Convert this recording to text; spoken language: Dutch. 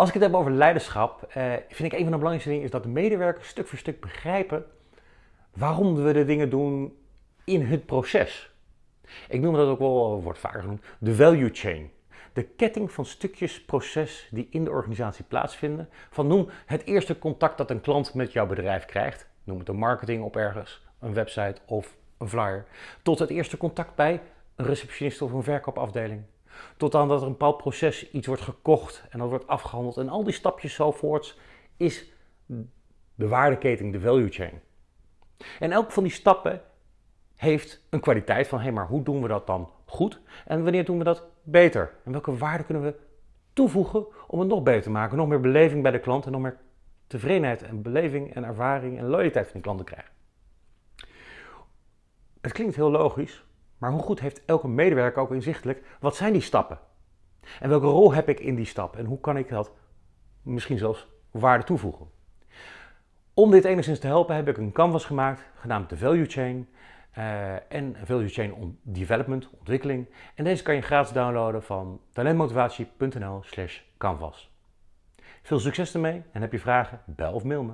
Als ik het heb over leiderschap, eh, vind ik een van de belangrijkste dingen is dat de medewerkers stuk voor stuk begrijpen waarom we de dingen doen in het proces. Ik noem dat ook wel, wordt vaker genoemd, de value chain. De ketting van stukjes proces die in de organisatie plaatsvinden. Van noem het eerste contact dat een klant met jouw bedrijf krijgt. Noem het een marketing op ergens, een website of een flyer. Tot het eerste contact bij een receptionist of een verkoopafdeling. Tot aan dat er een bepaald proces iets wordt gekocht en dat wordt afgehandeld. En al die stapjes zo voorts is de waardeketen, de value chain. En elk van die stappen heeft een kwaliteit van, hé, hey, maar hoe doen we dat dan goed? En wanneer doen we dat beter? En welke waarde kunnen we toevoegen om het nog beter te maken? Nog meer beleving bij de klant en nog meer tevredenheid en beleving en ervaring en loyaliteit van die klant te krijgen. Het klinkt heel logisch, maar hoe goed heeft elke medewerker ook inzichtelijk, wat zijn die stappen? En welke rol heb ik in die stap? En hoe kan ik dat misschien zelfs waarde toevoegen? Om dit enigszins te helpen heb ik een canvas gemaakt, genaamd de Value Chain. Uh, en Value Chain Development, ontwikkeling. En deze kan je gratis downloaden van talentmotivatie.nl slash canvas. Veel succes ermee en heb je vragen, bel of mail me.